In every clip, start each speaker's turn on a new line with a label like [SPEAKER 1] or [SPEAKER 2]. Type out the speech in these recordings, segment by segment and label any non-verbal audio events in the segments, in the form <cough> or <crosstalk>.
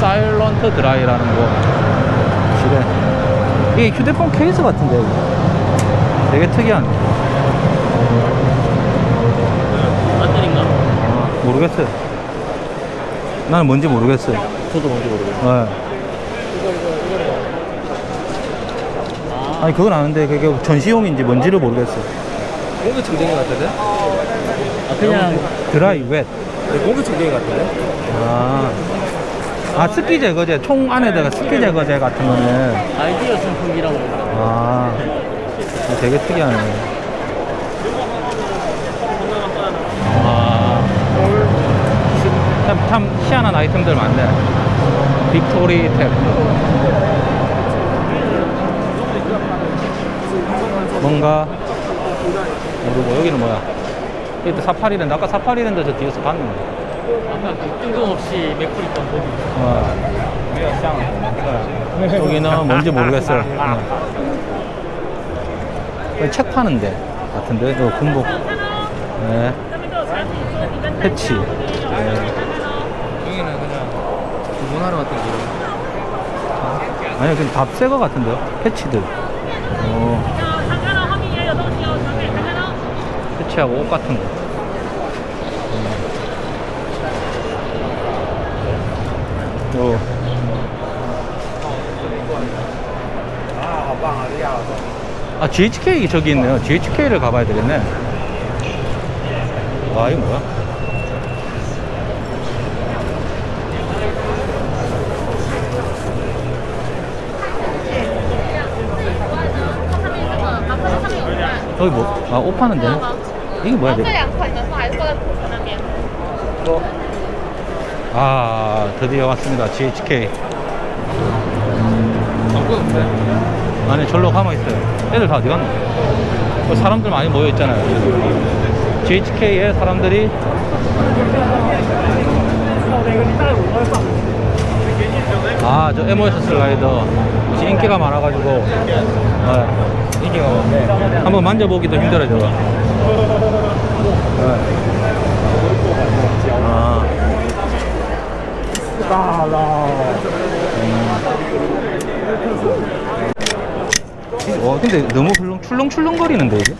[SPEAKER 1] 사일런트 드라이라는 거 실에 이게 휴대폰 케이스 같은데 이거. 되게 특이한
[SPEAKER 2] 배터리인가?
[SPEAKER 1] 아, 모르겠어요 나는 뭔지 모르겠어요
[SPEAKER 2] 저도 뭔지 모르겠어요.
[SPEAKER 1] 네. 아니 그건 아는데 그게 전시용인지 뭔지를 모르겠어요
[SPEAKER 3] 공기 청정기 같은데?
[SPEAKER 2] 아, 그냥
[SPEAKER 1] 드라이 웻
[SPEAKER 3] 네, 공기 청정기 같은데?
[SPEAKER 1] 아, 아 습기 제거제 총 안에다가 습기 제거제 같은 거는.
[SPEAKER 2] 아이디어 선풍기라고.
[SPEAKER 1] 아 되게 특이하네. 와 참, 참 희한한 아이템들 많네. 빅토리 탭. 뭔가 모르고 여기는 뭐야? 또 사파리랜드. 아까 사파리랜드 저 뒤에서 봤는데
[SPEAKER 2] 아까 그 뜬금없이 맥풀 있던 거기.
[SPEAKER 1] 어. 여기는 뭔지 모르겠어요. 네. 책 파는데 같은데 어, 군복. 네. 패치. 네.
[SPEAKER 3] 여기는 그냥 주문하러 왔던 길.
[SPEAKER 1] 아니 그냥 답새거 같은데요. 패치들. 어. 패치하고 옷 같은 거. 아 GHK 저기 있네요 GHK를 가봐야 되겠네 와 이거 뭐야 여기 뭐, 아, 옷 파는 데 이게 뭐야, 이게? 아, 드디어 왔습니다. GHK.
[SPEAKER 3] 아, 네.
[SPEAKER 1] 안에 절로 가만 있어요. 애들 다 어디 갔노? 어, 사람들 많이 모여 있잖아요. GHK에 사람들이 아, 저 에모에서 슬라이더 인기가 많아가지고 네, 인기가 많네. 한번 만져보기도 힘들어져. 네. 아. 와 근데 너무 훌렁 출렁출렁거리는데 이게?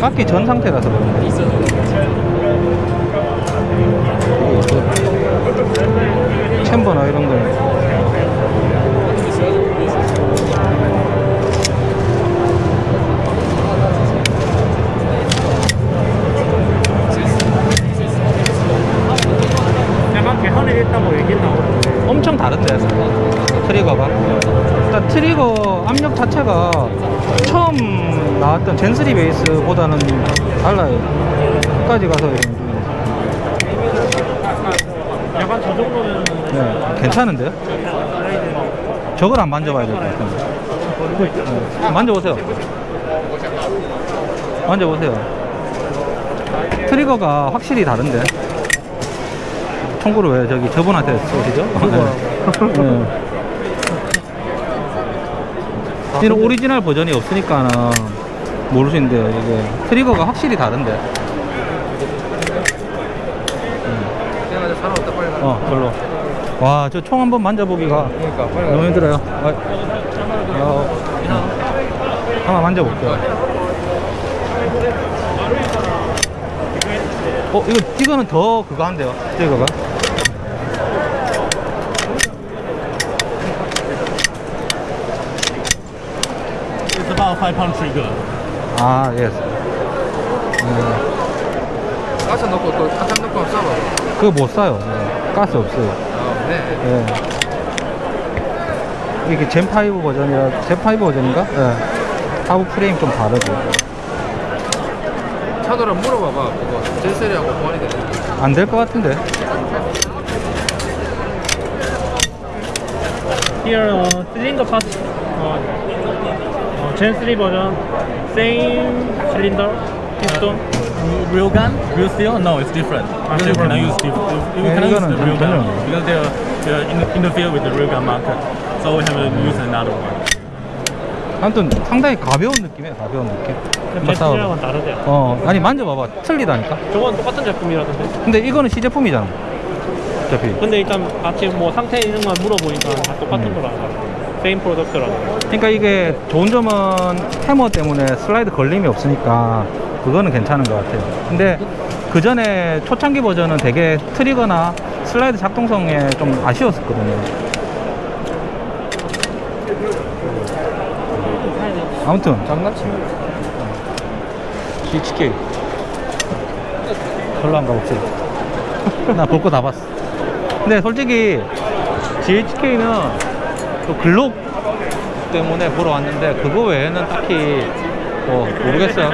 [SPEAKER 1] 깎기 전 상태라서 그런가? 챔버나 이런
[SPEAKER 2] 거약
[SPEAKER 1] 젠3 베이스보다는 달라요. 끝까지 가서 이런
[SPEAKER 2] 약간 저 정도면
[SPEAKER 1] 네, 괜찮은데요? 저걸 안 만져봐야 될 것 같은데. 네, 만져보세요. 만져보세요. trigger가 확실히 다른데. 총구를 왜 저기 저분한테 쏘시죠? <laughs> 네. 이는 오리지널 버전이 없으니까 있는데 이게 트리거가 확실히 다른데. 어 별로 와 저 총 한번 만져보기가
[SPEAKER 3] 그러니까.
[SPEAKER 1] 너무 힘들어요 아, 어, 한번 만져볼게요 어 이거 이거는 더 그거 한대요 이거가
[SPEAKER 2] It's about 5 pound trigger.
[SPEAKER 1] 아 예스
[SPEAKER 3] 가서 넣고 또 한참 넣고 싸봐.
[SPEAKER 1] 그거 못 사요 네. 가스 없어요
[SPEAKER 3] 아, 네.
[SPEAKER 1] 예. 이게 젠5 버전이라 젠5 버전인가? 예. 하부 프레임 좀 다르고
[SPEAKER 3] 차도라 물어봐봐. 그거 젠셀이하고 보완이 되는
[SPEAKER 1] 안될 것 같은데
[SPEAKER 4] Here, uh, cylinder part, uh, uh, Gen 3 version, same cylinder, piston.
[SPEAKER 2] Real gun? Real steel? No, it's different.
[SPEAKER 4] Ah,
[SPEAKER 2] you
[SPEAKER 4] different.
[SPEAKER 2] cannot use steel. You cannot use the real gun because they're, they're in, interfere with the real gun marker. So we have to use another one.
[SPEAKER 1] 아무튼 상당히 가벼운 느낌이에요 가벼운 느낌.
[SPEAKER 4] 제품이랑은 다르대요.
[SPEAKER 1] 어 아니 만져봐봐 틀리다니까
[SPEAKER 4] 저건 똑같은 제품이라던데.
[SPEAKER 1] 근데 이거는 시제품이잖아 어차피.
[SPEAKER 4] 근데 일단 같이 뭐 상태 있는 걸 물어보니까 다 똑같은
[SPEAKER 1] 음.
[SPEAKER 4] 거라고. same product라고.
[SPEAKER 1] 그러니까 이게 좋은 점은 해머 때문에 슬라이드 걸림이 없으니까 그거는 괜찮은 것 같아요. 근데 그 전에 초창기 버전은 되게 트리거나 슬라이드 작동성에 좀 아쉬웠었거든요. 아무튼
[SPEAKER 3] 장난치면
[SPEAKER 1] GHK 별로 안 가봅시다. <laughs> 나 볼 거 다 봤어. 근데 솔직히 GHK는 또 글록 때문에 보러 왔는데 그거 외에는 딱히 뭐 모르겠어요.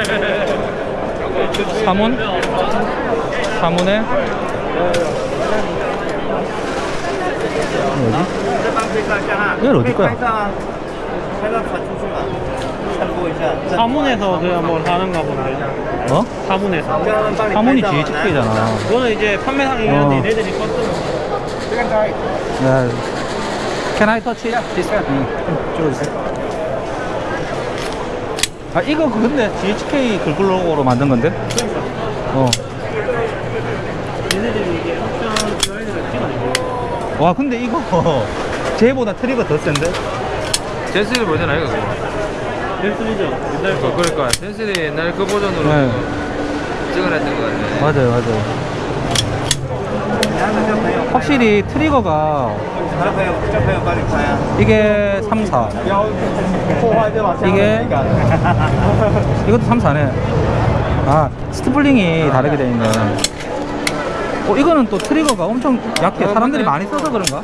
[SPEAKER 1] 사문? 사문에 어디? 이건 어디 거야?
[SPEAKER 4] 사문에서 그냥 뭘 하는가 본데.
[SPEAKER 1] 어?
[SPEAKER 4] 사문에서.
[SPEAKER 1] 사문이 GHK잖아.
[SPEAKER 4] 그거는 이제 판매상이면
[SPEAKER 1] 어.
[SPEAKER 4] 얘네들이 껐던
[SPEAKER 1] 네. Can I touch it? This one? 응. 찍어주세요. 아, 이거 근데 GHK 글글로고로 만든 건데? 어.
[SPEAKER 4] 얘네들이 이게 옵션 슬라이드를 찍어내고.
[SPEAKER 1] 와, 근데 이거 <laughs> 쟤보다 트리거 더 센데?
[SPEAKER 3] Gen three 버전 아이가 그거
[SPEAKER 4] 넥슬이죠. 옛날 거.
[SPEAKER 3] 그러니까 Gen three 옛날 그 버전으로
[SPEAKER 1] 네.
[SPEAKER 3] 찍어냈던 거 같네
[SPEAKER 1] 맞아요, 맞아요. 확실히 트리거가 이게 3, 4. 이게 이것도 3, 4네. 아, stippling이 다르게 되어 있네. 어, 이거는 또 트리거가 엄청 약해.
[SPEAKER 3] 어,
[SPEAKER 1] 사람들이. 많이 써서 그런가?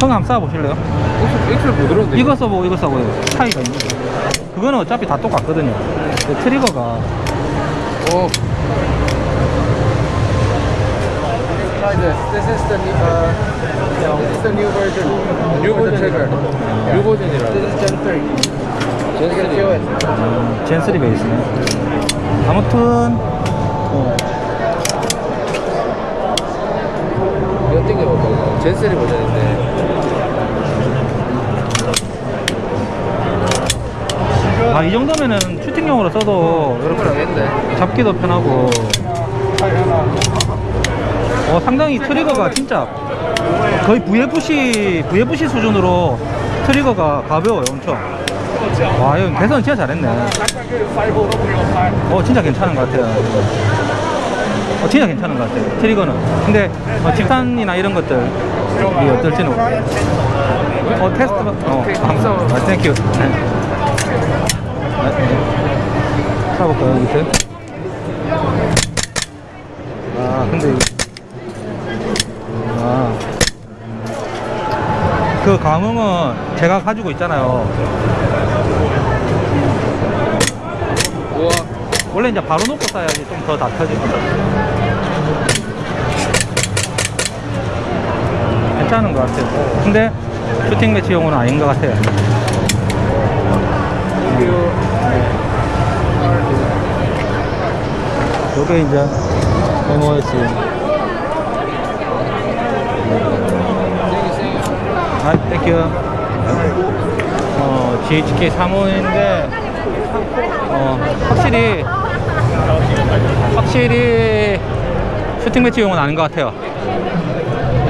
[SPEAKER 1] 형 한번 쏴보실래요? 이거 써보고 이거 써보고 차이가 있는 거 그거는 어차피 다 똑같거든요. 트리거가
[SPEAKER 3] 오 This is the new, uh, this is the new version. New version trigger. New version이라. This is Gen 3. Gen 3.
[SPEAKER 1] 음, 젠3 베이스네. 아무튼 어,
[SPEAKER 3] 이거 땡겨볼까? 젠 3 버전인데.
[SPEAKER 1] 아, 이 정도면은 슈팅용으로 써도
[SPEAKER 3] 하겠네.
[SPEAKER 1] 잡기도 편하고 어, 상당히 트리거가 진짜 거의 VFC VFC 수준으로 트리거가 가벼워요 엄청 와 이거 개선 진짜 잘했네 어 진짜 괜찮은 것 같아요 어, 진짜 괜찮은 것 같아요 트리거는 근데 어, 집탄이나 이런 것들 이 어떨지는 어 테스트 어
[SPEAKER 3] 감사.
[SPEAKER 1] 아, thank you 네. 아, 네. 찾아볼까요 밑에 아 근데 이- 아. 그 감흥은 제가 가지고 있잖아요.
[SPEAKER 3] 우와.
[SPEAKER 1] 원래 이제 바로 놓고 쏴야지 좀더 낮아지거든. 괜찮은 것 같아요. 근데 슈팅 매치용은 아닌 것 같아요. 요게 이제 MOS. 아, thank you. 어, GHK 3호인데, 어, 확실히, 확실히 슈팅 매치용은 아닌 것 같아요.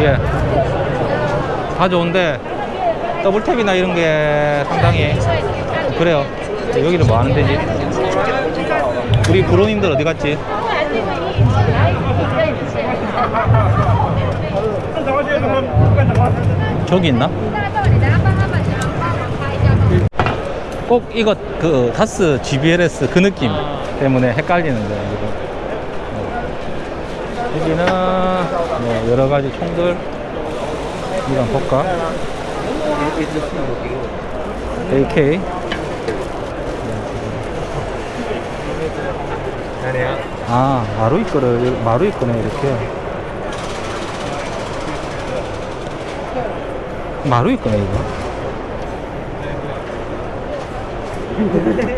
[SPEAKER 1] 예. 다 좋은데, double tap이나 이런 게 상당히, 그래요. 여기는 뭐 하는 데지? 우리 bro님들 어디 갔지? 저기 있나? 꼭 이거 그 다스 GBLS 그 느낌 때문에 헷갈리는데 이거. 어. 여기는 뭐 여러 가지 총들 이건 볼까? AK 아 마루이 거를 마루이 거네 이렇게 마루이 거네 이거?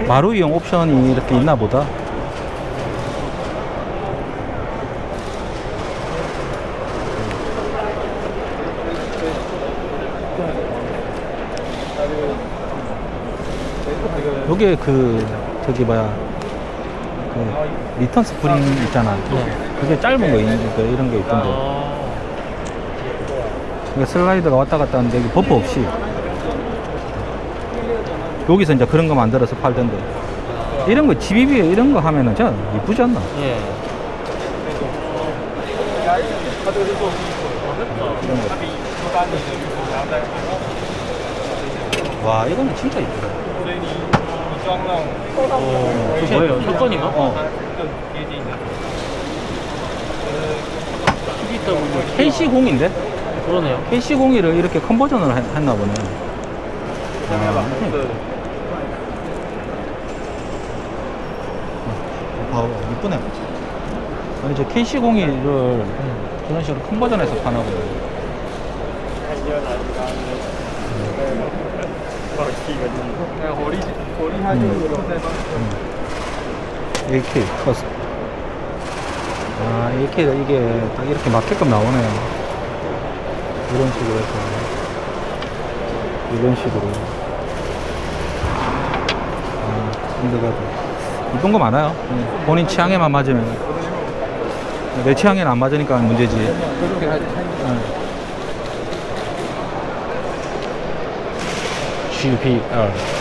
[SPEAKER 1] 마루 이용 옵션이 이렇게 있나 보다. 요게 그 저기 뭐야 그 리턴 스프링 있잖아. 그게 짧은 거 있는 거 이런 게 있던데. 그러니까 슬라이드가 왔다 갔다 하는데 버프 없이 여기서 이제 그런 거 만들어서 팔던데 이런 거 GBB에 이런 거 하면은 진짜 이쁘지 않나?
[SPEAKER 3] 예.
[SPEAKER 1] 와 이거는 진짜 이쁘다
[SPEAKER 3] 뭐예요? 샷건인가?
[SPEAKER 1] 어.
[SPEAKER 3] PBW.
[SPEAKER 1] KC0인데?
[SPEAKER 3] 그러네요.
[SPEAKER 1] KC01을 이렇게 컨버전을 했- 했나 보네. 아, 아, 이쁘네. 아니 저 KC01을 저런 식으로 컨버전해서 파나 보네. AK 커스. 아 AK가 이게 딱 이렇게 맞게끔 나오네요 이런 식으로 해서 이런 식으로. 아 handguard 이쁜 거 많아요. 음, 본인 취향에만 맞으면. 내 취향에는 안 맞으니까
[SPEAKER 3] 문제지.
[SPEAKER 1] 응. GPR